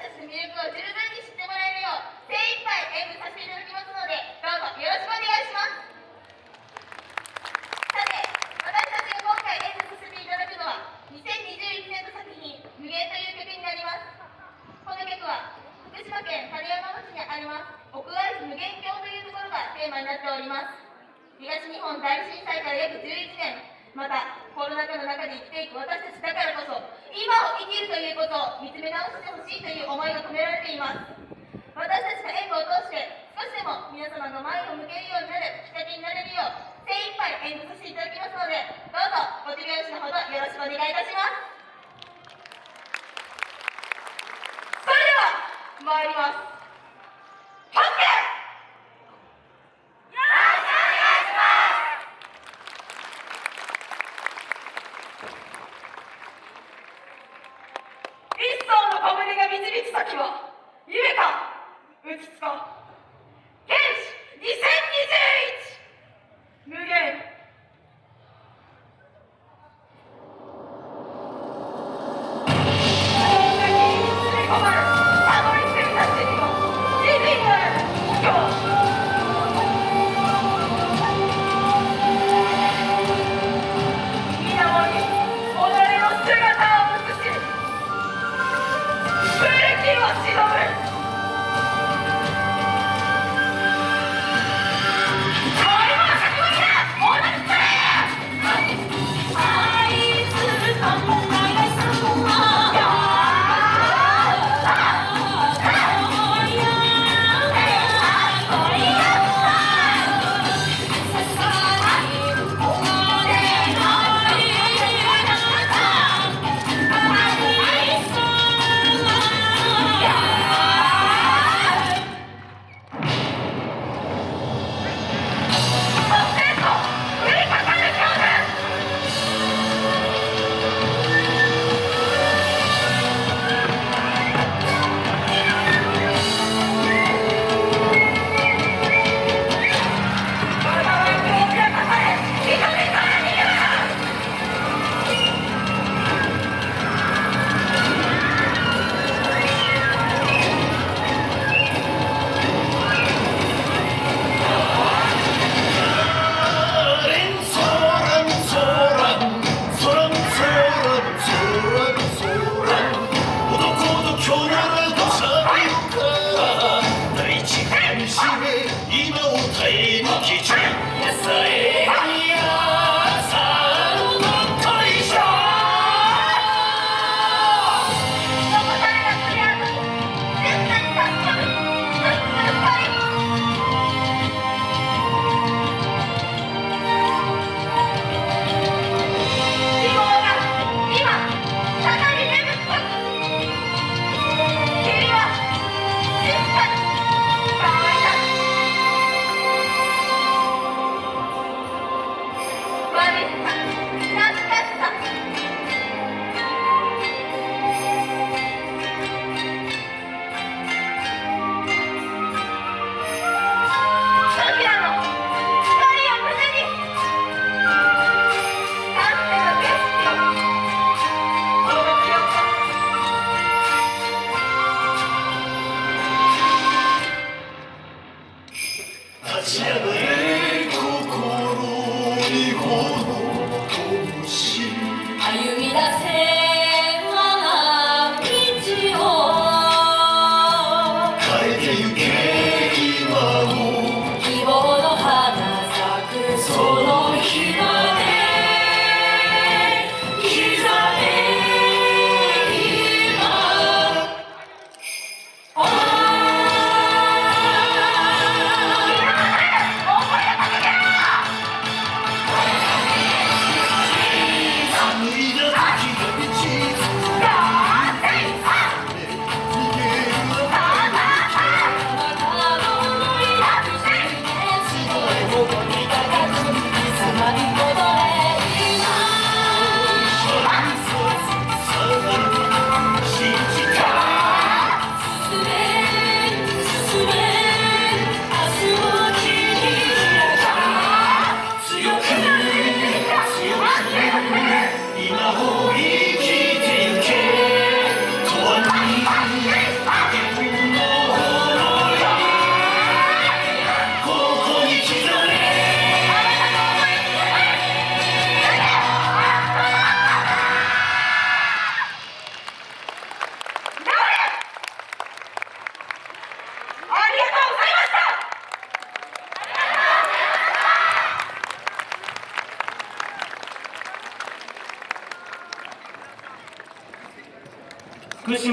たちの魅力を十分に知ってもらえるよう精一杯演舞させていただきます。のでどうぞよろしくお願いします。さて私たちが今回演舞させていただくのは2021年度作品「無限」という曲になります。この曲は福島県種山町にあります。屋外無限橋というところがテーマになっております。東日本大震災から約11年またコロナ禍の中で生きていく私たちだからこそ今を生きるということを見つめ直してほしいという思いが込められています。私たちの演舞を通して少しでも皆様が前を向けるようになるきっかけになれるよう精一杯演舞させていただきますのでどうぞご手拍子のほどよろしくお願いいたします。それでは参ります。舟が導く先は夢かうつつか。立ち上がれ